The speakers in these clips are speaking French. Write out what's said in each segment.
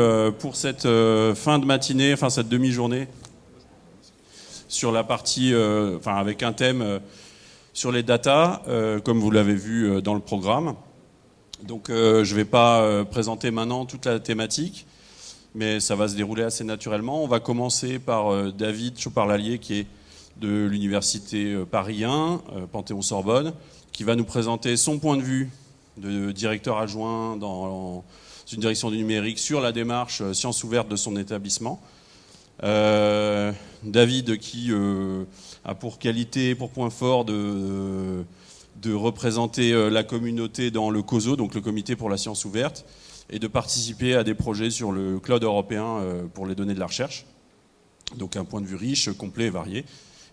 Euh, pour cette euh, fin de matinée, enfin cette demi-journée, sur la partie, euh, enfin avec un thème sur les data, comme vous l'avez vu dans le programme. Donc je ne vais pas présenter maintenant toute la thématique, mais ça va se dérouler assez naturellement. On va commencer par David Chopard-Lallier, qui est de l'université Paris 1, Panthéon-Sorbonne, qui va nous présenter son point de vue de directeur adjoint dans une direction du numérique sur la démarche euh, sciences ouvertes de son établissement. Euh, David qui euh, a pour qualité, pour point fort de, de représenter la communauté dans le COSO, donc le comité pour la science ouverte, et de participer à des projets sur le cloud européen pour les données de la recherche. Donc un point de vue riche, complet et varié.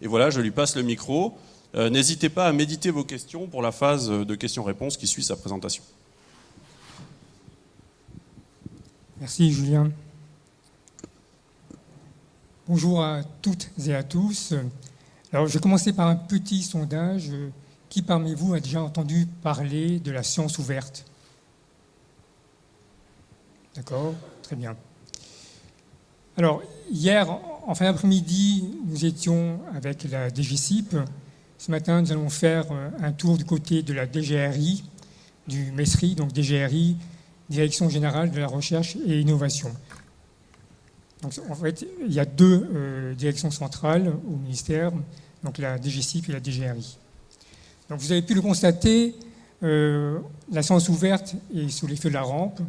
Et voilà, je lui passe le micro. N'hésitez pas à méditer vos questions pour la phase de questions-réponses qui suit sa présentation. Merci Julien. Bonjour à toutes et à tous. Alors je vais commencer par un petit sondage. Qui parmi vous a déjà entendu parler de la science ouverte D'accord, très bien. Alors hier, en fin d'après-midi, nous étions avec la DGCIP. Ce matin, nous allons faire un tour du côté de la DGRI, du MESRI, donc DGRI, Direction générale de la recherche et innovation. Donc, en fait, il y a deux euh, directions centrales au ministère, donc la DGCIP et la DGRI. Donc, vous avez pu le constater, euh, la science ouverte est sous l'effet de la rampe.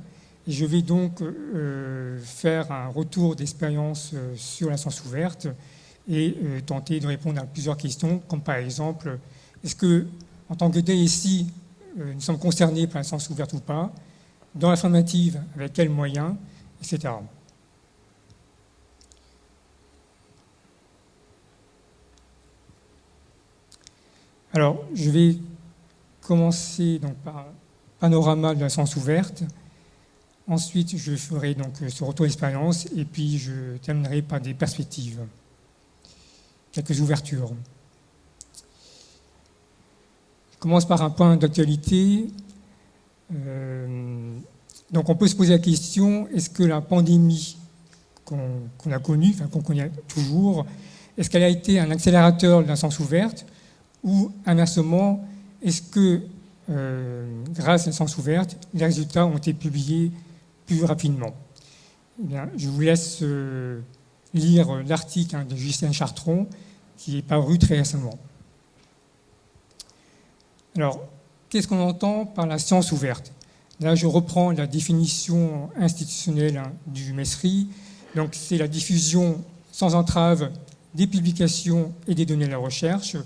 Et je vais donc euh, faire un retour d'expérience sur la science ouverte et tenter de répondre à plusieurs questions, comme par exemple, est-ce que, en tant que DSI, nous sommes concernés par la science ouverte ou pas dans l'informative, avec quels moyens, etc. Alors, je vais commencer donc par panorama de la science ouverte. Ensuite, je ferai donc ce retour d'expérience et puis je terminerai par des perspectives, quelques ouvertures. Je commence par un point d'actualité euh, donc on peut se poser la question, est-ce que la pandémie qu'on a connue, enfin qu'on connaît toujours, est-ce qu'elle a été un accélérateur de la science ouverte ou inversement, est-ce que euh, grâce à la science ouverte, les résultats ont été publiés plus rapidement? Eh Je vous laisse euh, lire l'article hein, de Justin Chartron qui est paru très récemment. Alors, Qu'est-ce qu'on entend par la science ouverte? Là, je reprends la définition institutionnelle hein, du MESRI. Donc, c'est la diffusion sans entrave des publications et des données de la recherche.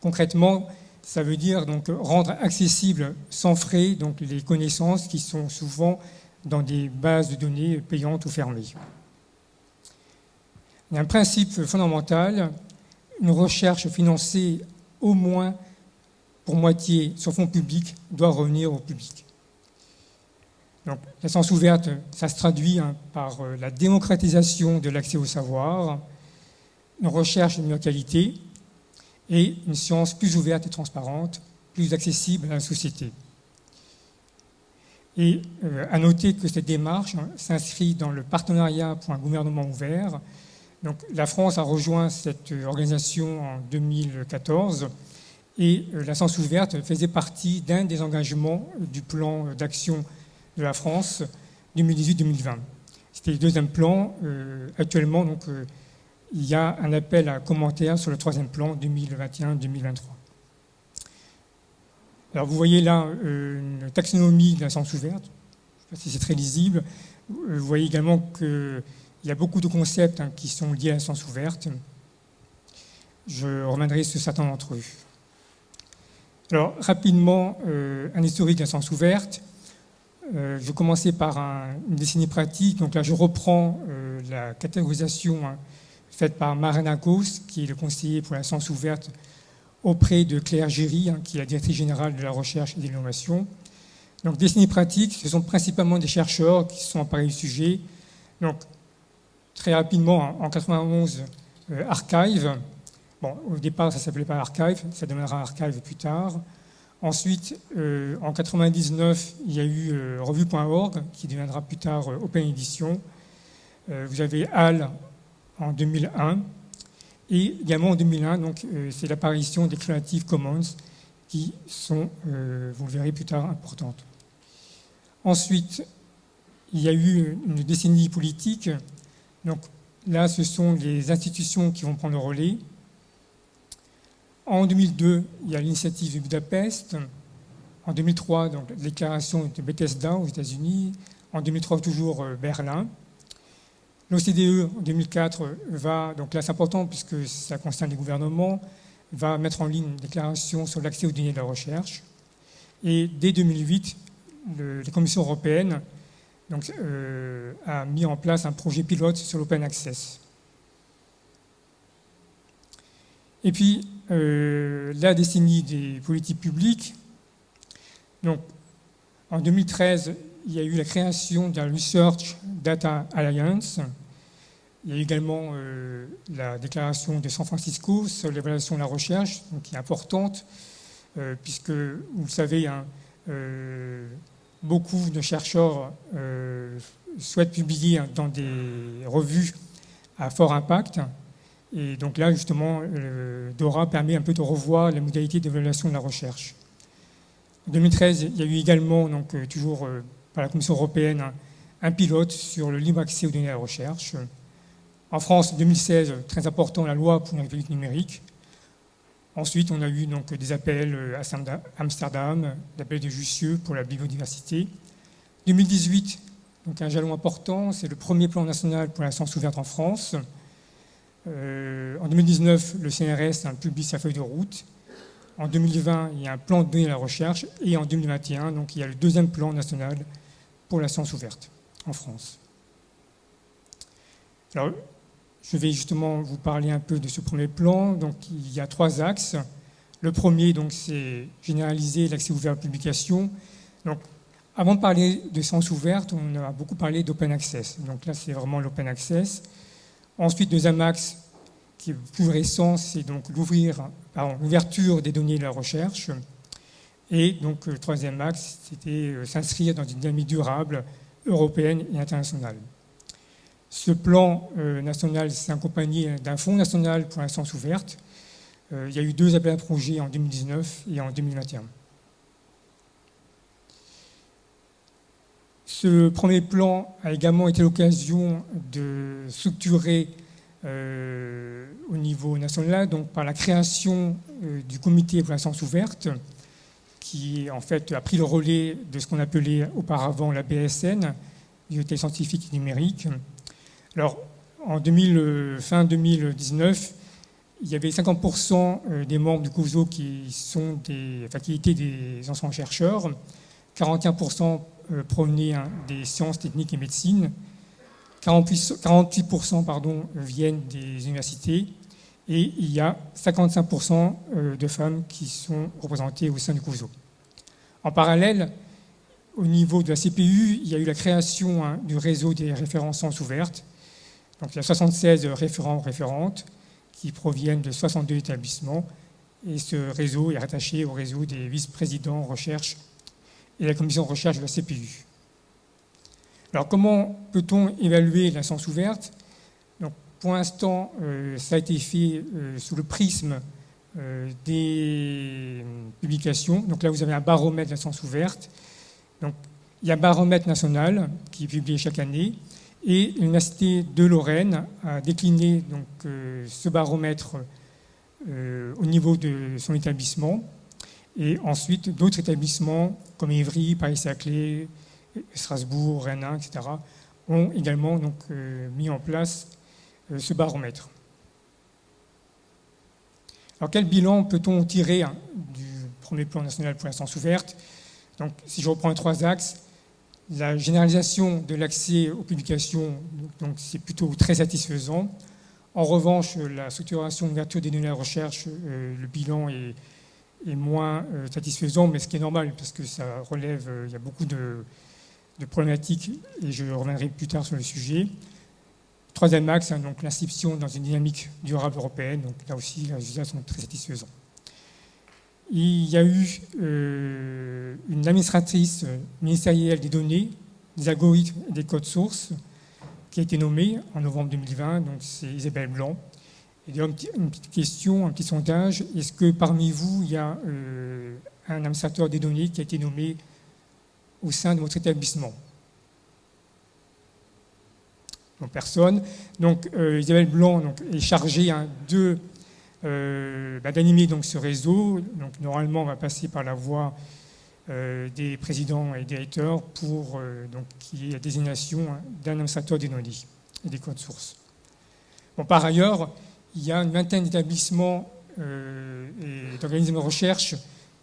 Concrètement, ça veut dire donc rendre accessibles sans frais donc les connaissances qui sont souvent dans des bases de données payantes ou fermées. Il y a un principe fondamental, une recherche financée au moins pour moitié sur fonds public doit revenir au public. Donc, la science ouverte, ça se traduit hein, par euh, la démocratisation de l'accès au savoir, une recherche de meilleure qualité et une science plus ouverte et transparente, plus accessible à la société. Et euh, à noter que cette démarche hein, s'inscrit dans le partenariat pour un gouvernement ouvert. Donc, la France a rejoint cette euh, organisation en 2014 et euh, la science ouverte faisait partie d'un des engagements du plan d'action de la France 2018-2020. C'était le deuxième plan. Euh, actuellement, donc, euh, il y a un appel à commentaires sur le troisième plan 2021-2023. Alors vous voyez là une taxonomie de la science ouverte. Je ne sais pas si c'est très lisible. Vous voyez également qu'il y a beaucoup de concepts hein, qui sont liés à la science ouverte. Je reviendrai sur certains d'entre eux. Alors, rapidement, euh, un historique la science ouverte. Euh, je vais commencer par une décennie pratique. Donc là, je reprends euh, la catégorisation hein, faite par Marina Gauss, qui est le conseiller pour la science ouverte auprès de Claire Géry, hein, qui est la directrice générale de la recherche et de l'innovation. Donc, décennie pratique, ce sont principalement des chercheurs qui sont emparés du sujet. Donc, très rapidement, en 91, Archive, Au départ, ça ne s'appelait pas Archive, ça deviendra Archive plus tard. Ensuite, en 1999, il y a eu revue.org, qui deviendra plus tard Open Edition. vous avez HAL en 2001. Et également en 2001, donc, c'est l'apparition des Creative Commons qui sont, vous le verrez plus tard, importantes. Ensuite, il y a eu une décennie politique. Donc là, ce sont les institutions qui vont prendre le relais. En 2002, il y a l'initiative de Budapest. En 2003, donc, la déclaration de Bethesda aux États-Unis. En 2003, toujours euh, Berlin. L'OCDE, en 2004, va, donc là c'est important puisque ça concerne les gouvernements, va mettre en ligne une déclaration sur l'accès aux données de la recherche. Et dès 2008, la Commission européenne euh, a mis en place un projet pilote sur l'open access. Et puis, euh, la décennie des politiques publiques. Donc, en 2013, il y a eu la création d'un Research Data Alliance. Il y a également euh, la déclaration de San Francisco sur l'évaluation de la recherche, qui est importante, puisque, vous le savez, hein, beaucoup de chercheurs euh, souhaitent publier dans des revues à fort impact. Et donc là, justement, DORA permet un peu de revoir les modalités d'évaluation de la recherche. En 2013, il y a eu également, donc, euh, toujours euh, par la Commission européenne, un pilote sur le libre accès aux données de la recherche. En France, en 2016, très important, la loi pour république numérique. Ensuite, on a eu donc des appels euh, à Amsterdam, l'appel de Jussieu pour la biodiversité. 2018, donc un jalon important, c'est le premier plan national pour la science ouverte en France. Euh, en 2019, le CNRS a publié sa feuille de route. En 2020, il y a un plan de données à la recherche. Et en 2021, donc, il y a le deuxième plan national pour la science ouverte en France. Alors, je vais justement vous parler un peu de ce premier plan. Donc, il y a trois axes. Le premier, c'est généraliser l'accès ouvert à la publication. Donc, avant de parler de science ouverte, on a beaucoup parlé d'open access. Donc là, c'est vraiment l'open access. Ensuite, deuxième axe, qui est plus récent, c'est donc l'ouverture des données de la recherche. Et donc, le troisième axe, c'était euh, s'inscrire dans une dynamique durable européenne et internationale. Ce plan euh, national s'est accompagné d'un fonds national pour science ouverte. Euh, il y a eu deux appels à projets en 2019 et en 2021. Ce premier plan a également été l'occasion de structurer euh, au niveau national, donc par la création du comité pour la science ouverte, qui en fait a pris le relais de ce qu'on appelait auparavant la BSN, Bibliothèque scientifique et numérique, alors, en euh, fin 2019, il y avait 50% euh, des membres du COSO qui, sont des, étaient des anciens chercheurs, 41% euh, hein, des sciences techniques et médecine, 48%, pardon, viennent des universités, et il y a 55% de femmes qui sont représentées au sein du COSO. En parallèle, au niveau de la CPU, il y a eu la création hein, du réseau des références ouvertes, donc il y a 76 référents référentes qui proviennent de 62 établissements. Et ce réseau est rattaché au réseau des vice-présidents recherche et la commission de recherche de la CPU. Alors comment peut-on évaluer la science ouverte? Donc, Pour l'instant, euh, ça a été fait euh, sous le prisme euh, des publications. Donc là, vous avez un baromètre de la science ouverte. Donc, il y a un baromètre national qui est publié chaque année et l'Université de Lorraine a décliné donc, ce baromètre au niveau de son établissement. Et ensuite, d'autres établissements comme Évry, Paris-Saclay, Strasbourg, Rennes, etc., ont également donc, euh, mis en place ce baromètre. Alors, quel bilan peut-on tirer hein, du premier plan national pour la science ouverte? Donc, si je reprends les trois axes, la généralisation de l'accès aux publications, donc c'est plutôt très satisfaisant. En revanche, la structuration de l'ouverture des données de recherche, euh, le bilan est, moins euh, satisfaisant, mais ce qui est normal parce que ça relève, euh, il y a beaucoup de, problématiques et je reviendrai plus tard sur le sujet. Troisième axe, hein, donc l'inscription dans une dynamique durable européenne, donc là aussi les résultats sont très satisfaisants. il y a eu une administratrice ministérielle des données, des algorithmes et des codes sources qui a été nommée en novembre 2020, donc c'est Isabelle Blanc. Et une petite question, un petit sondage, est-ce que parmi vous, il y a un administrateur des données qui a été nommé au sein de votre établissement? Personne. Donc euh, Isabelle Blanc donc, est chargée hein, de, euh, bah, d'animer donc, ce réseau. Donc normalement, on va passer par la voie euh, des présidents et directeurs pour donc, qu'il y ait la désignation hein, d'un administrateur des données et des codes sources. Bon, par ailleurs, il y a une vingtaine d'établissements et d'organismes de recherche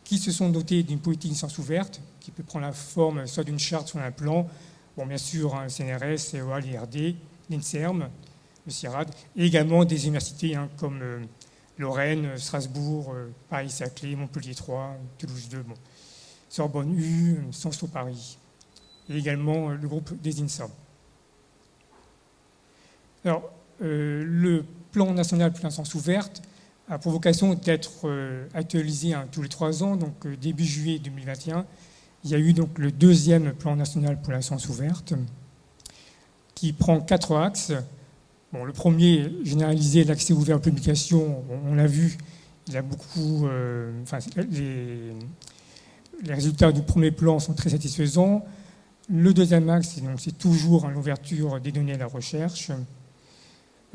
qui se sont dotés d'une politique de science ouverte, qui peut prendre la forme soit d'une charte, soit d'un plan. Bon, bien sûr, hein, CNRS, CEA, l'IRD, l'INSERM, le CIRAD, et également des universités hein, comme euh, Lorraine, Strasbourg, euh, Paris-Saclay, Montpellier 3, Toulouse 2, Sorbonne U, Sciences Paris, et également euh, le groupe des INSA. Alors, le plan national pour l'instance ouverte a pour vocation d'être actualisé hein, tous les trois ans, donc début juillet 2021. Il y a eu donc le deuxième plan national pour l'instance ouverte qui prend quatre axes. Le premier, généraliser l'accès ouvert aux publications, on, l'a vu, il a beaucoup, euh, les, résultats du premier plan sont très satisfaisants. Le deuxième axe, c'est toujours l'ouverture des données à la recherche.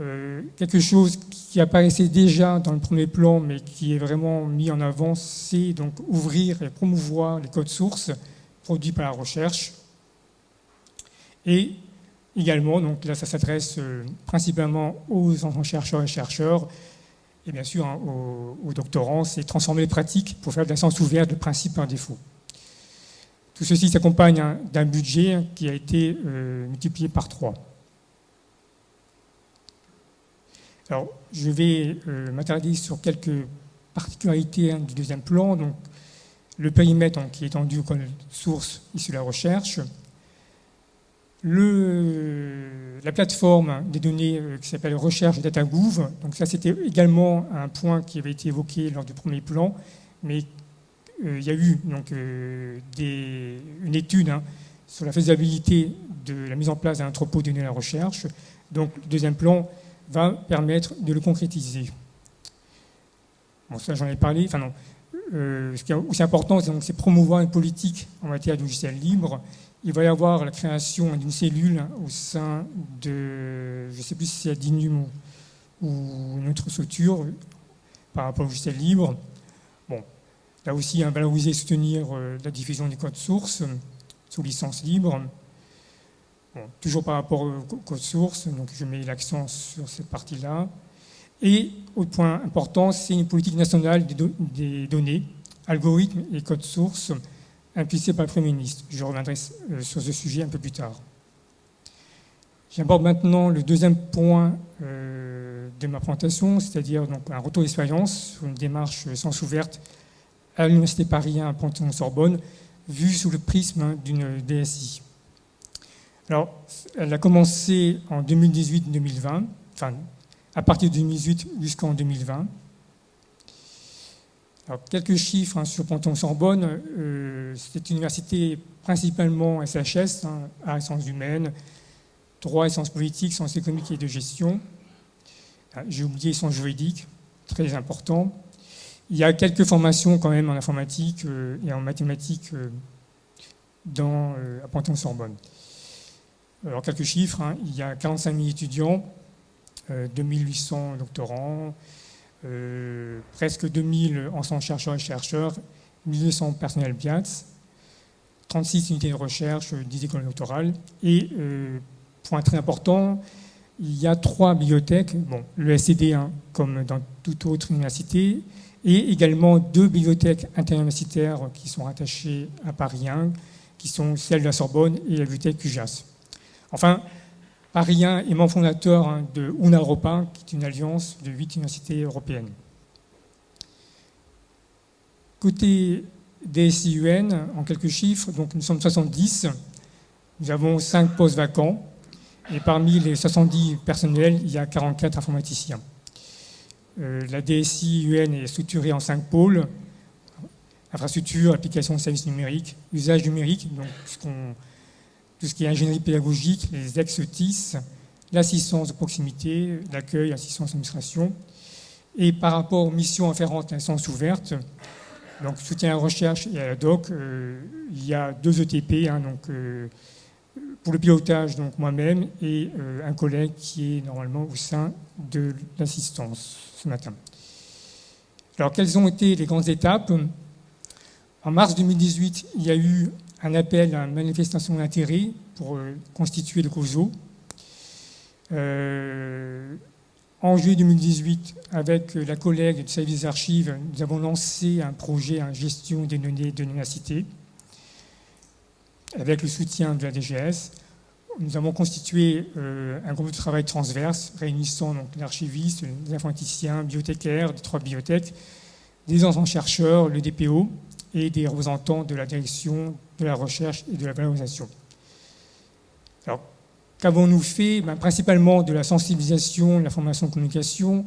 Euh, quelque chose qui apparaissait déjà dans le premier plan, mais qui est vraiment mis en avant, c'est donc ouvrir et promouvoir les codes sources produits par la recherche. Et Également, donc là, ça s'adresse euh, principalement aux enfants chercheurs et chercheurs, et bien sûr hein, aux, doctorants, c'est transformer les pratiques pour faire de la science ouverte le principe par défaut. Tout ceci s'accompagne hein, d'un budget qui a été euh, multiplié par trois. Alors, je vais euh, m'attarder sur quelques particularités hein, du deuxième plan. Donc, le périmètre qui est étendu aux sources issues de la recherche, la plateforme des données euh, qui s'appelle Recherche DataGouv. Donc ça, c'était également un point qui avait été évoqué lors du premier plan, mais euh, il y a eu donc, euh, une étude hein, sur la faisabilité de la mise en place d'un entrepôt de données à la recherche. Donc le deuxième plan va permettre de le concrétiser. Bon, ça j'en ai parlé. Enfin non. ce qui est aussi important, c'est promouvoir une politique en matière de logiciel libre il va y avoir la création d'une cellule au sein de, je ne sais plus si c'est Adinum ou, une autre structure par rapport au logiciel libre. Bon, là aussi, un valoriser et soutenir euh, la diffusion des codes sources sous licence libre. Toujours par rapport au code source, donc je mets l'accent sur cette partie-là. Et autre point important, c'est une politique nationale des, données, algorithmes et codes sources impulsé par le Premier ministre. Je reviendrai euh, sur ce sujet un peu plus tard. J'aborde maintenant le deuxième point euh, de ma présentation, c'est-à-dire un retour d'expérience sur une démarche sans ouverte à l'Université Paris 1 à Panthéon-Sorbonne, vue sous le prisme d'une DSI. Alors, elle a commencé en 2018-2020, enfin, à partir de 2018 jusqu'en 2020. Alors, quelques chiffres hein, sur Panthéon-Sorbonne. Euh, c'est une université principalement SHS, hein, à sciences humaines, droit et sciences politiques, sciences économiques et de gestion. Ah, j'ai oublié sciences juridiques, très important. Il y a quelques formations quand même en informatique euh, et en mathématiques euh, dans, à Panthéon-Sorbonne. Alors, quelques chiffres. Hein. il y a 45 000 étudiants, 2800 doctorants, euh, presque 2000 enseignants chercheurs et chercheurs, 1200 personnels BIATS, 36 unités de recherche, 10 écoles doctorales. Et, euh, point très important, il y a trois bibliothèques, bon, le SCD, 1 comme dans toute autre université, et également deux bibliothèques interuniversitaires qui sont rattachées à Paris 1, qui sont celles de la Sorbonne et la bibliothèque CUJAS. Enfin, Parien et membre fondateur hein, de UNA qui est une alliance de huit universités européennes. Côté DSIUN, en quelques chiffres, donc nous sommes 70, nous avons 5 postes vacants, et parmi les 70 personnels, il y a 44 informaticiens. Euh, la DSI est structurée en 5 pôles, infrastructure, application de services numériques, usage numérique, tout ce qui est ingénierie pédagogique, les ex-TIS, l'assistance de proximité, l'accueil, l'assistance d'administration. Et par rapport aux missions afférentes à l'instance ouverte, donc soutien à la recherche et à la doc, euh, il y a deux ETP, hein, donc, euh, pour le pilotage, donc moi-même et euh, un collègue qui est normalement au sein de l'assistance ce matin. Alors quelles ont été les grandes étapes? En mars 2018, il y a eu un appel à une manifestation d'intérêt pour constituer le COSO. En juillet 2018, avec la collègue du service des archives, nous avons lancé un projet en gestion des données de l'université avec le soutien de la DGS. Nous avons constitué euh, un groupe de travail transverse réunissant l'archiviste, les informaticiens, bibliothécaires des trois bibliothèques, des anciens chercheurs, le DPO et des représentants de la direction de la recherche et de la valorisation. Alors, Qu'avons-nous fait ben, Principalement de la sensibilisation, de la formation de communication.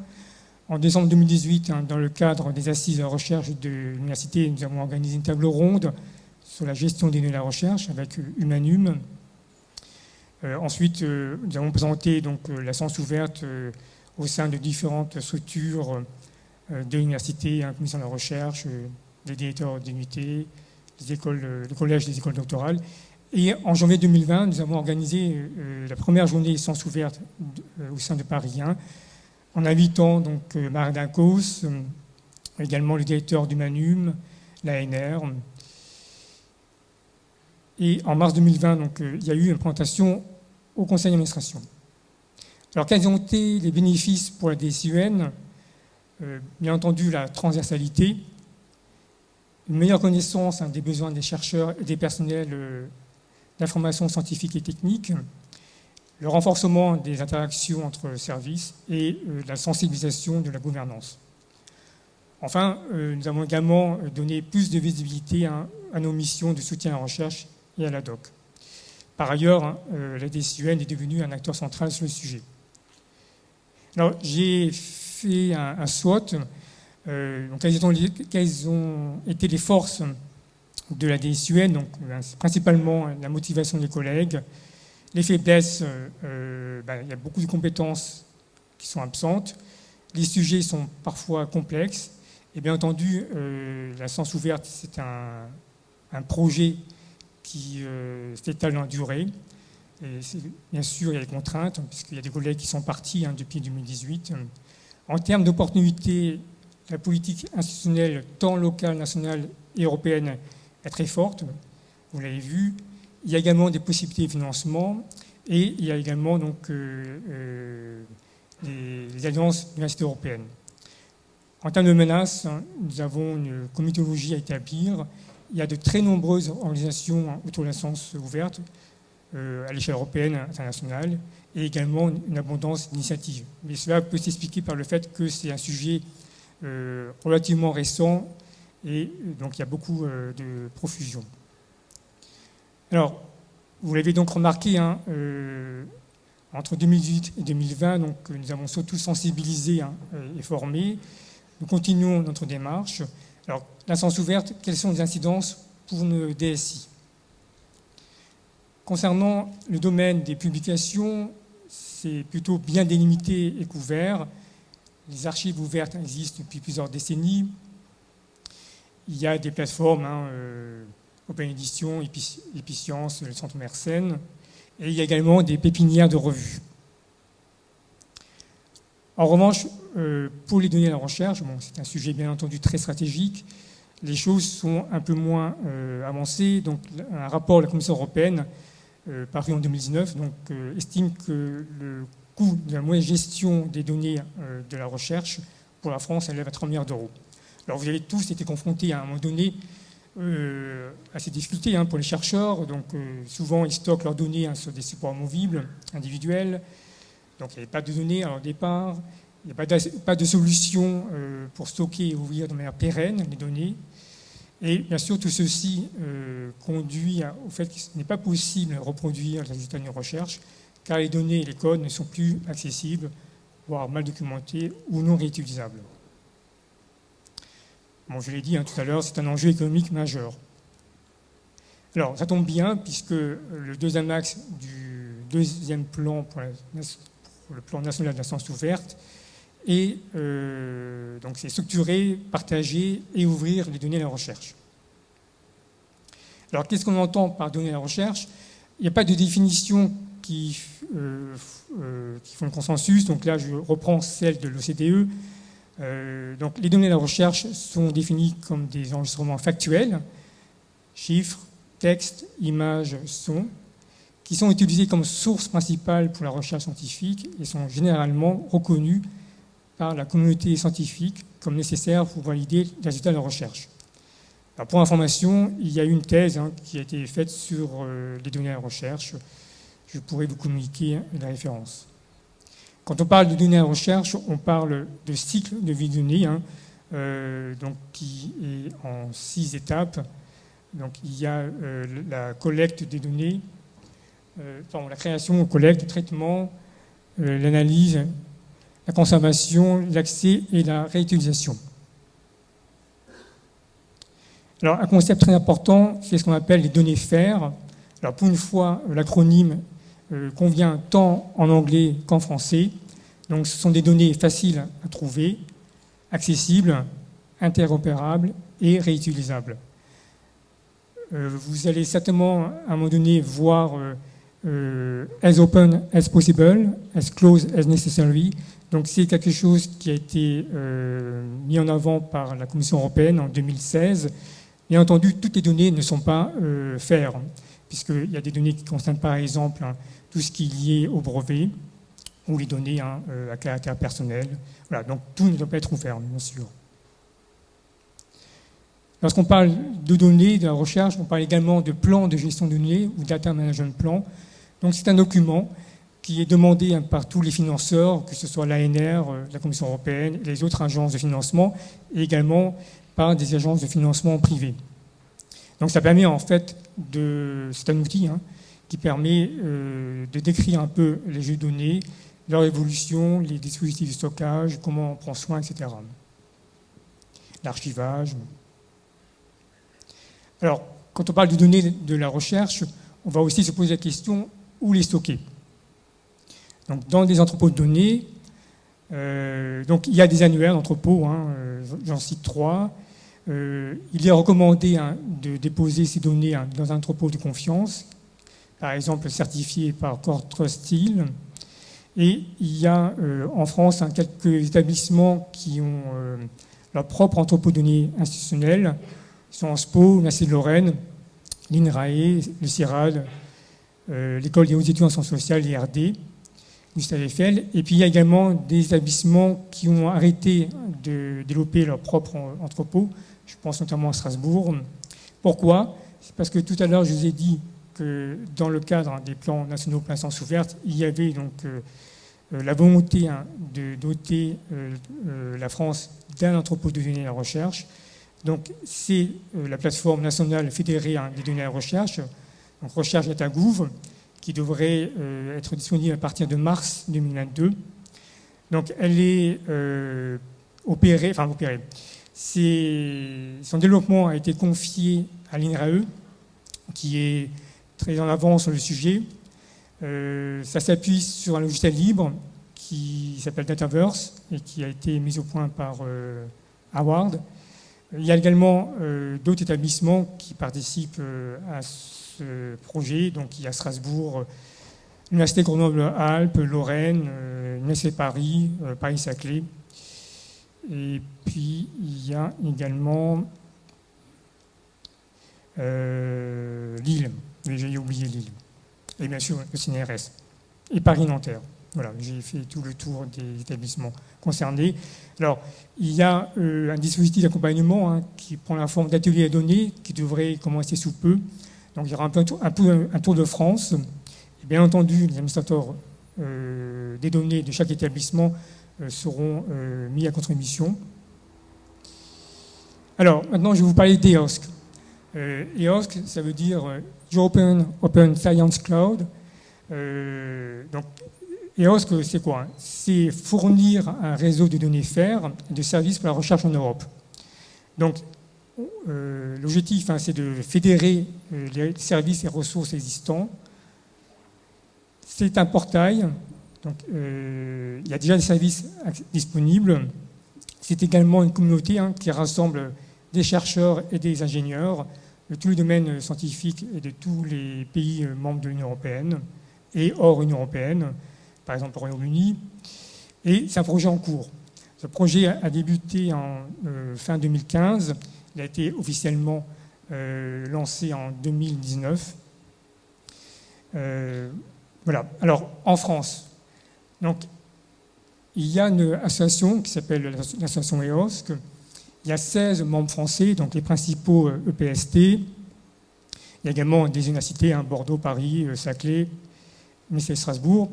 En décembre 2018, hein, dans le cadre des assises de la recherche de l'université, nous avons organisé une table ronde sur la gestion des données de la recherche avec Humanum. Euh, ensuite, euh, nous avons présenté donc, euh, la science ouverte au sein de différentes structures de l'université, la commission de la recherche, les directeurs d'unité, les écoles, le collège des écoles doctorales. Et en janvier 2020, nous avons organisé euh, la première journée Sciences ouvertes euh, au sein de Paris 1, en invitant donc euh, Marc Dincos, également le directeur du Manum, l'ANR. Et en mars 2020, donc, il y a eu une présentation au conseil d'administration. Alors, quels ont été les bénéfices pour la DSUN Bien entendu, la transversalité, une meilleure connaissance hein, des besoins des chercheurs et des personnels l'information scientifique et technique, le renforcement des interactions entre services et euh, la sensibilisation de la gouvernance. Enfin, euh, nous avons également donné plus de visibilité à, nos missions de soutien à la recherche et à la doc. Par ailleurs, hein, euh, la DCUN est devenue un acteur central sur le sujet. Alors, j'ai fait un, SWOT. Donc, quelles ont été les forces de la DSUN, donc euh, principalement la motivation des collègues. Les faiblesses, euh, euh, ben, il y a beaucoup de compétences qui sont absentes. Les sujets sont parfois complexes. Et bien entendu, la science ouverte, c'est un, projet qui s'étale dans la durée. Bien sûr, il y a des contraintes, puisqu'il y a des collègues qui sont partis hein, depuis 2018. En termes d'opportunités, la politique institutionnelle, tant locale, nationale et européenne, très forte, vous l'avez vu. Il y a également des possibilités de financement et il y a également donc, euh, euh, alliances universités européennes. En termes de menaces, hein, nous avons une comitologie à établir. Il y a de très nombreuses organisations autour de la ouverte euh, à l'échelle européenne, internationale, et également une abondance d'initiatives. Mais cela peut s'expliquer par le fait que c'est un sujet relativement récent et donc il y a beaucoup euh, de profusion. Alors, vous l'avez donc remarqué, hein, euh, entre 2018 et 2020, donc, nous avons surtout sensibilisé hein, et formé. Nous continuons notre démarche. Alors, l'instance ouverte, quelles sont les incidences pour nos DSI Concernant le domaine des publications, c'est plutôt bien délimité et couvert. Les archives ouvertes existent depuis plusieurs décennies. Il y a des plateformes, hein, euh, Open Edition, Epicence, le Centre Mersenne, et il y a également des pépinières de revues. En revanche, euh, pour les données à la recherche, c'est un sujet bien entendu très stratégique, les choses sont un peu moins euh, avancées. Donc, un rapport de la Commission européenne, paru en 2019, donc, estime que le coût de la moyenne gestion des données de la recherche pour la France élève à 3 milliards d'euros. Alors vous avez tous été confrontés à un moment donné euh, à ces difficultés hein, pour les chercheurs. Donc euh, souvent ils stockent leurs données hein, sur des supports movibles, individuels. Donc il n'y avait pas de données à leur départ. Il n'y a pas de, solution euh, pour stocker et ouvrir de manière pérenne les données. Et bien sûr, tout ceci conduit au fait qu'il n'est pas possible de reproduire les résultats d'une recherche, car les données et les codes ne sont plus accessibles, voire mal documentés ou non réutilisables. Bon, je l'ai dit hein, tout à l'heure, c'est un enjeu économique majeur. Alors, ça tombe bien, puisque le deuxième axe du deuxième plan pour, le plan national de la science ouverte est euh, donc c'est structurer, partager et ouvrir les données à la recherche. Alors, qu'est-ce qu'on entend par données à la recherche? Il n'y a pas de définition qui, euh, euh, qui font consensus. Donc là, je reprends celle de l'OCDE. Euh, donc les données de la recherche sont définies comme des enregistrements factuels, chiffres, textes, images, sons, qui sont utilisés comme source principale pour la recherche scientifique et sont généralement reconnus par la communauté scientifique comme nécessaires pour valider les résultats de la recherche. pour information, il y a une thèse hein, qui a été faite sur euh, les données de la recherche. Je pourrais vous communiquer la référence. Quand on parle de données à recherche, on parle de cycle de vie de données, hein, euh, donc, qui est en six étapes. Donc, il y a euh, la collecte des données, euh, la création, collecte, le traitement, l'analyse, la conservation, l'accès et la réutilisation. Alors, un concept très important, c'est ce qu'on appelle les données FAIR. Alors, pour une fois, l'acronyme convient tant en anglais qu'en français. Donc ce sont des données faciles à trouver, accessibles, interopérables et réutilisables. Euh, vous allez certainement à un moment donné voir euh, as open as possible, as close as necessary. Donc c'est quelque chose qui a été mis en avant par la Commission européenne en 2016. Bien entendu, toutes les données ne sont pas faires, puisqu'il y a des données qui concernent par exemple tout ce qui est lié au brevet ou les données à caractère personnel. Voilà, donc tout ne doit pas être ouvert, bien sûr. Lorsqu'on parle de données, de la recherche, on parle également de plan de gestion de données ou data management plan. Donc c'est un document qui est demandé par tous les financeurs, que ce soit l'ANR, euh, la Commission européenne, les autres agences de financement, et également par des agences de financement privées. Donc ça permet en fait de, c'est un outil hein, qui permet euh, de décrire un peu les jeux de données, leur évolution, les dispositifs de stockage, comment on prend soin, etc. L'archivage. Alors, quand on parle de données de la recherche, on va aussi se poser la question où les stocker? Donc, dans des entrepôts de données, euh, donc il y a des annuaires d'entrepôts, hein, euh, j'en cite trois. il est recommandé hein, de déposer ces données hein, dans un entrepôt de confiance par exemple certifié par Core Trust Et il y a euh, en France quelques établissements qui ont euh, leur propre entrepôt de données institutionnel. Ils sont en SPO, de Lorraine, l'INRAE, le CIRAD, euh, l'École des hautes études en sciences sociales, l'IRD, Eiffel. Et puis il y a également des établissements qui ont arrêté de développer leur propre entrepôt. Je pense notamment à Strasbourg. Pourquoi? C'est parce que tout à l'heure, je vous ai dit que dans le cadre des plans nationaux plein sens ouverte, il y avait donc euh, euh, la volonté hein, de doter euh, la France d'un entrepôt de données à la recherche. Donc c'est la plateforme nationale fédérée hein, des données à la recherche, donc Recherche Data Gouv, qui devrait être disponible à partir de mars 2022. Donc elle est opérée, enfin opérée. Son développement a été confié à l'INRAE, qui est très en avant sur le sujet. Euh, ça s'appuie sur un logiciel libre qui s'appelle Dataverse et qui a été mis au point par euh, Howard. Il y a également euh, d'autres établissements qui participent à ce projet. Donc il y a Strasbourg, l'Université Grenoble-Alpes, Lorraine, l'Université Paris, Paris-Saclay. Et puis il y a également Lille j'ai oublié Lille. Et bien sûr, le CNRS. Et Paris-Nanterre. Voilà, j'ai fait tout le tour des établissements concernés. Alors, il y a euh, un dispositif d'accompagnement hein, qui prend la forme d'ateliers à données qui devrait commencer sous peu. Donc, il y aura un, peu, un, peu, un tour de France. Et bien entendu, les administrateurs euh, des données de chaque établissement euh, seront mis à contribution. Alors, maintenant, je vais vous parler d'EOSC. EOSC, ça veut dire European Open Science Cloud. Euh, EOSC, c'est quoi? C'est fournir un réseau de données FAIR de services pour la recherche en Europe. Donc, l'objectif, hein, c'est de fédérer les services et ressources existants. C'est un portail. Donc, il y a déjà des services disponibles. C'est également une communauté hein, qui rassemble des chercheurs et des ingénieurs de tous les domaines scientifiques et de tous les pays membres de l'Union européenne et hors Union européenne, par exemple au Royaume-Uni. Et c'est un projet en cours. Ce projet a débuté en euh, fin 2015. Il a été officiellement euh, lancé en 2019. Euh, voilà. Alors, en France, donc, il y a une association qui s'appelle l'association EOSC. Il y a 16 membres français, donc les principaux EPST. E il y a également des universités, hein, Bordeaux, Paris, Saclay, mais c'est Strasbourg.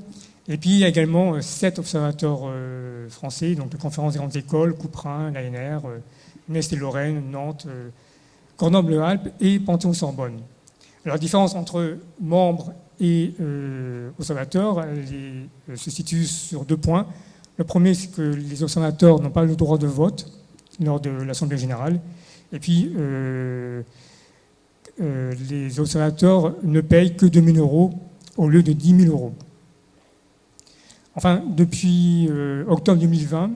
Et puis il y a également euh, sept observateurs euh, français, donc de conférences des grandes écoles, Couperin, l'ANR, euh, Metz et Lorraine, Nantes, Grenoble-Alpes et Panthéon-Sorbonne. Alors la différence entre membres et observateurs se situe sur deux points. Le premier, c'est que les observateurs n'ont pas le droit de vote lors de l'Assemblée générale. Et puis, les observateurs ne payent que 2000 euros au lieu de 10 000 euros. Enfin, depuis euh, octobre 2020,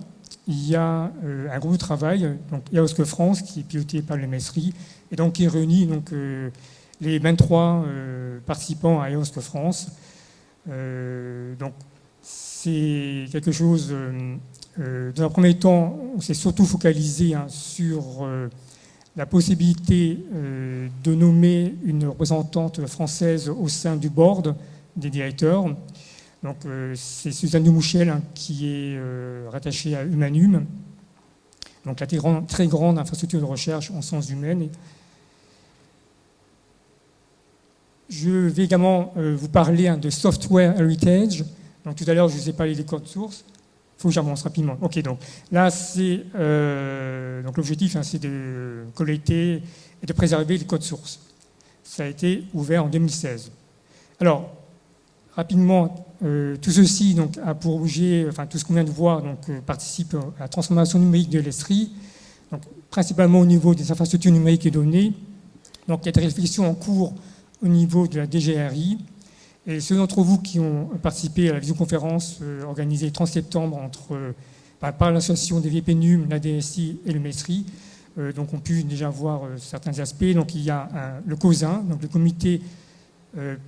il y a euh, un groupe de travail, donc EOSC France, qui est piloté par le Messerie, et donc qui réunit donc, euh, les 23 participants à EOSC France. donc, c'est quelque chose. Dans un premier temps, on s'est surtout focalisé hein, sur la possibilité de nommer une représentante française au sein du board des directeurs. Donc, euh, c'est Suzanne Dumouchel hein, qui est euh, rattachée à Humanum, donc la très grande, infrastructure de recherche en sciences humaines. Je vais également euh, vous parler hein, de software heritage. Donc, tout à l'heure, je vous ai parlé des codes sources. Faut que j'avance rapidement. Ok, donc là, c'est donc l'objectif, hein, c'est de collecter et de préserver les codes sources. Ça a été ouvert en 2016. Alors, rapidement, euh, tout ceci donc, a pour objet, enfin tout ce qu'on vient de voir, donc, euh, participe à la transformation numérique de donc, principalement au niveau des infrastructures numériques et données. Donc il y a des réflexions en cours au niveau de la DGRI. Et ceux d'entre vous qui ont participé à la visioconférence euh, organisée le 30 septembre entre, bah, par l'association des VPNUM, la DSI et le MESRI, donc ont pu déjà voir certains aspects. Donc il y a le COSIN, donc le comité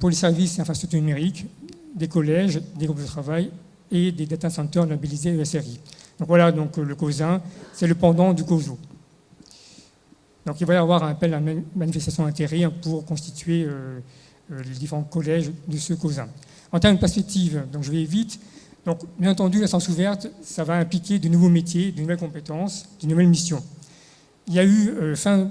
pour les services et infrastructures numériques, des collèges, des groupes de travail et des data centers labellisés ESRI. Donc voilà, donc le COSIN, c'est le pendant du COSO. Donc il va y avoir un appel à manifestation d'intérêt pour constituer euh, euh, les différents collèges de ce COSIN. En termes de perspective, donc je vais vite. Donc bien entendu, la science ouverte, ça va impliquer de nouveaux métiers, de nouvelles compétences, de nouvelles missions. Il y a eu euh, fin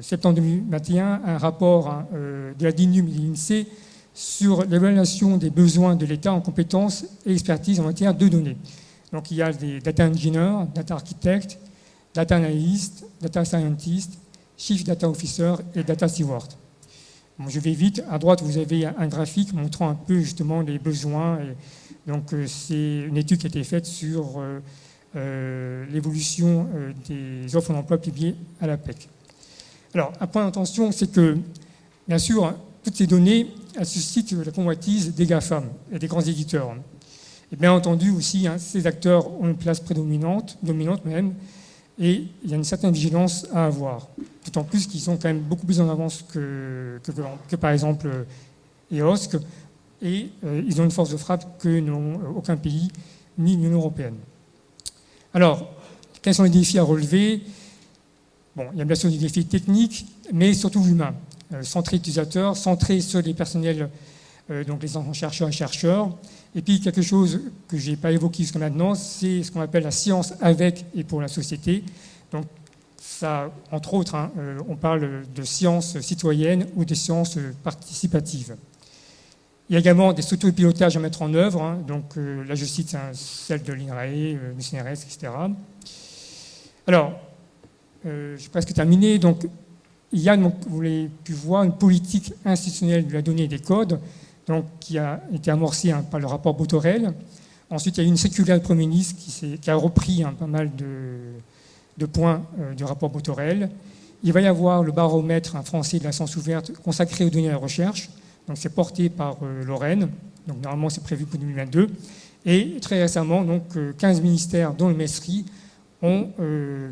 septembre 2021 un rapport hein, de la DINUM et de l'INSEE sur l'évaluation des besoins de l'État en compétences et expertise en matière de données. Donc il y a des data engineers, data architects, data analysts, data scientists, chief data officer et data steward. Je vais vite. À droite, vous avez un graphique montrant un peu justement les besoins. donc euh, c'est une étude qui a été faite sur euh, euh, l'évolution des offres d'emploi publiées à la PEC. Alors, un point d'attention, c'est que, bien sûr, toutes ces données, elles suscitent la convoitise des GAFAM et des grands éditeurs. Et bien entendu aussi, hein, ces acteurs ont une place prédominante, dominante même, et il y a une certaine vigilance à avoir. D'autant plus qu'ils sont quand même beaucoup plus en avance que, que, par exemple EOSC, et euh, ils ont une force de frappe que n'ont aucun pays, ni l'Union européenne. Alors, quels sont les défis à relever? Bon, il y a bien sûr des défis techniques, mais surtout humains. Euh, centré utilisateur, centré sur les personnels, euh, donc les chercheurs et chercheurs. Et puis quelque chose que je n'ai pas évoqué jusqu'à maintenant, c'est ce qu'on appelle la science avec et pour la société. Donc ça, entre autres, hein, euh, on parle de sciences citoyennes ou des sciences participatives. Il y a également des structures de pilotage à mettre en œuvre. Hein. donc là, je cite hein, celle de l'INRAE, du CNRS, etc. Alors, j'ai presque terminé. Donc, il y a, vous l'avez pu voir, une politique institutionnelle de la donnée et des codes donc, qui a été amorcée hein, par le rapport Botorel. Ensuite, il y a eu une circulaire de Premier ministre qui, qui a repris pas mal de, de points du rapport Botorel. Il va y avoir le baromètre français de la science ouverte consacré aux données de la recherche. Donc c'est porté par Lorraine. Donc normalement c'est prévu pour 2022. Et très récemment, donc 15 ministères, dont le MESRI, ont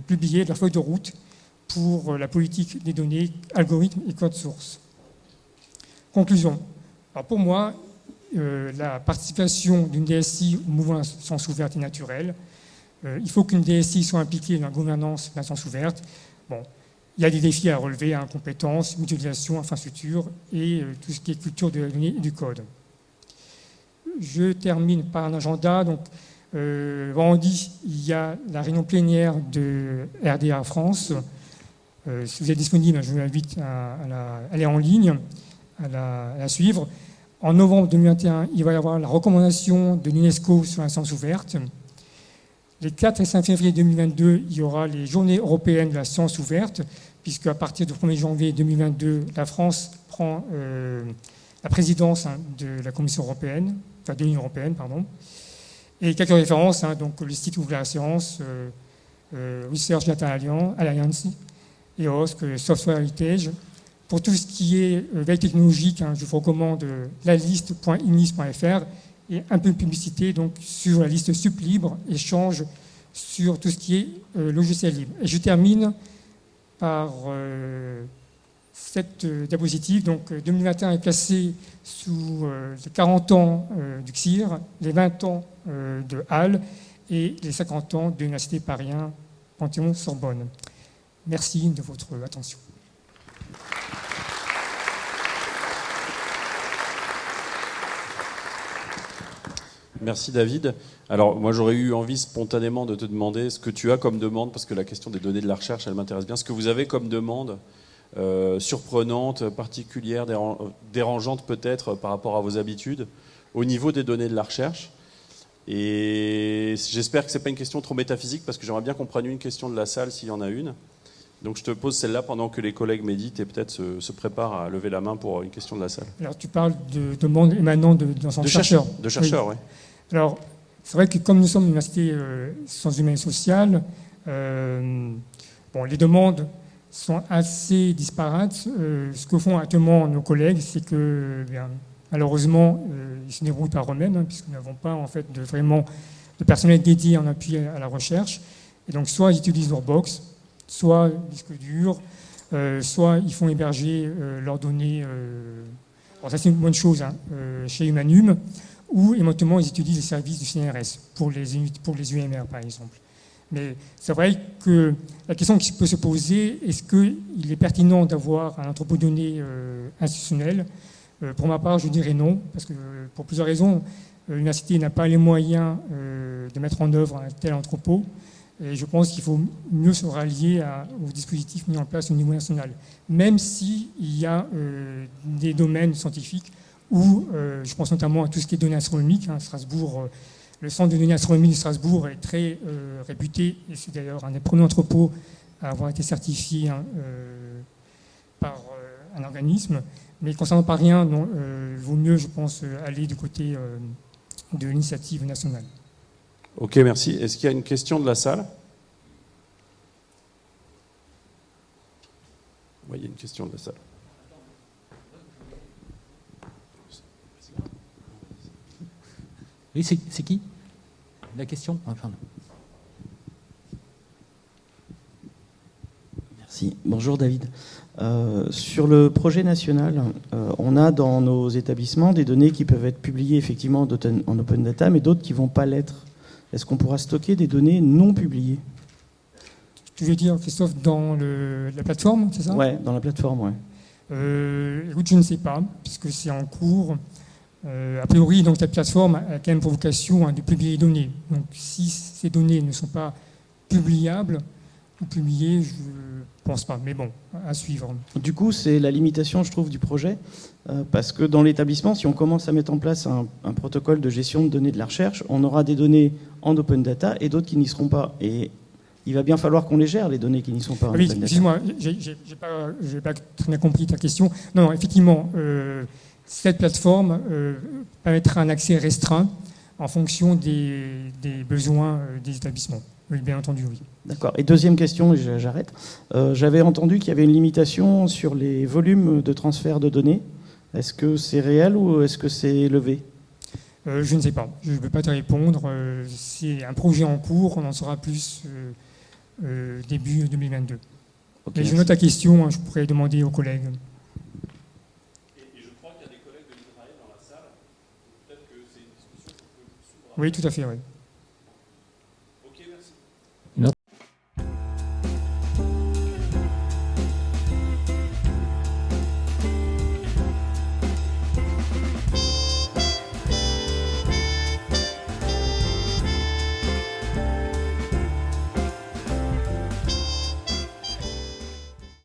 publié leur feuille de route pour la politique des données, algorithmes et code source. Conclusion. pour moi, euh, la participation d'une DSI au mouvement sens ouverte est naturelle. Euh, il faut qu'une DSI soit impliquée dans la gouvernance la science ouverte. Bon, il y a des défis à relever, hein, compétences, mutualisation, infrastructure et euh, tout ce qui est culture de la donnée et du code. Je termine par un agenda. Donc, vendredi, il y a la réunion plénière de RDA France. si vous êtes disponible, je vous invite à, aller en ligne, à la suivre. En novembre 2021, il va y avoir la recommandation de l'UNESCO sur la science ouverte. Les 4 et 5 février 2022, il y aura les journées européennes de la science ouverte, puisque à partir du 1er janvier 2022, la France prend euh, la présidence hein, de la Commission européenne, enfin de l'Union européenne, pardon. Et quelques références, hein, donc le site Ouvre la science, euh, euh, Research Data Alliance, EOSC, Software Heritage, pour tout ce qui est veille technologique, hein, je vous recommande la liste.inis.fr et un peu de publicité donc, sur la liste SupLibre, échange sur tout ce qui est euh, logiciel libre. Et je termine par cette diapositive. Donc 2021 est placé sous les 40 ans du CIR, les 20 ans de Halle et les 50 ans de l'Université Paris Panthéon-Sorbonne. Merci de votre attention. Merci David. Alors moi j'aurais eu envie spontanément de te demander ce que tu as comme demande, parce que la question des données de la recherche, elle m'intéresse bien. Ce que vous avez comme demande euh, surprenante, particulière, dérangeante peut-être par rapport à vos habitudes, au niveau des données de la recherche. Et j'espère que ce n'est pas une question trop métaphysique, parce que j'aimerais bien qu'on prenne une question de la salle s'il y en a une. Donc je te pose celle-là pendant que les collègues méditent et peut-être se, préparent à lever la main pour une question de la salle. Alors tu parles de demandes émanant de, de, de chercheurs. De chercheurs, oui. Alors, c'est vrai que comme nous sommes une université euh, sciences humaines et sociales, euh, bon, les demandes sont assez disparates. Euh, ce que font actuellement nos collègues, c'est que malheureusement, ils se débrouillent par eux-mêmes, hein, puisque nous n'avons pas en fait de, vraiment de personnel dédié en appui à, la recherche. Et donc, soit ils utilisent leur box, soit disque dur, soit ils font héberger leurs données. bon, ça, c'est une bonne chose hein, chez Humanum ou éventuellement ils utilisent les services du CNRS pour les, UMR par exemple. Mais c'est vrai que la question qui peut se poser, est-ce qu'il est pertinent d'avoir un entrepôt de données euh, institutionnel? Euh, Pour ma part, je dirais non, parce que pour plusieurs raisons, euh, l'université n'a pas les moyens de mettre en œuvre un tel entrepôt. Et je pense qu'il faut mieux se rallier aux dispositifs mis en place au niveau national, même s'il y a des domaines scientifiques où euh, je pense notamment à tout ce qui est données astronomiques. Hein, Strasbourg, euh, le centre de données astronomiques de Strasbourg est très euh, réputé, et c'est d'ailleurs un des premiers entrepôts à avoir été certifié hein, par un organisme. Mais concernant pas rien, il vaut mieux, je pense, aller du côté de l'initiative nationale. Ok, merci. Est-ce qu'il y a une question de la salle? Oui, il y a une question de la salle. Oui, c'est qui? La question? Merci. Bonjour David. Euh, sur le projet national, euh, on a dans nos établissements des données qui peuvent être publiées effectivement en open data, mais d'autres qui ne vont pas l'être. Est-ce qu'on pourra stocker des données non publiées? Tu veux dire, Christophe, dans la plateforme, c'est ça? Oui, dans la plateforme, oui. Euh, écoute, je ne sais pas, puisque c'est en cours. Euh, a priori, donc, cette plateforme a quand même pour vocation hein, de publier les données. Donc, si ces données ne sont pas publiables ou publiées, je ne pense pas. Mais bon, à suivre. Du coup, c'est la limitation, je trouve, du projet. Euh, parce que dans l'établissement, si on commence à mettre en place un, protocole de gestion de données de la recherche, on aura des données en open data et d'autres qui n'y seront pas. Et il va bien falloir qu'on les gère, les données qui n'y sont pas. Oui, excuse-moi, je n'ai pas, très bien compris ta question. Non, non effectivement, euh, cette plateforme euh, permettra un accès restreint en fonction des, besoins euh, des établissements. Oui, bien entendu, oui. D'accord. Et deuxième question, j'arrête. Euh, J'avais entendu qu'il y avait une limitation sur les volumes de transfert de données. Est-ce que c'est réel ou est-ce que c'est élevé Euh, je ne sais pas. Je ne peux pas te répondre. Euh, c'est un projet en cours. On en saura plus début 2022. Ok, Mais je note ta question. hein, je pourrais demander aux collègues. Et je crois qu'il y a des collègues de l'Israël dans la salle. Peut-être que c'est une discussion qu'on peut Oui, tout à fait. Oui.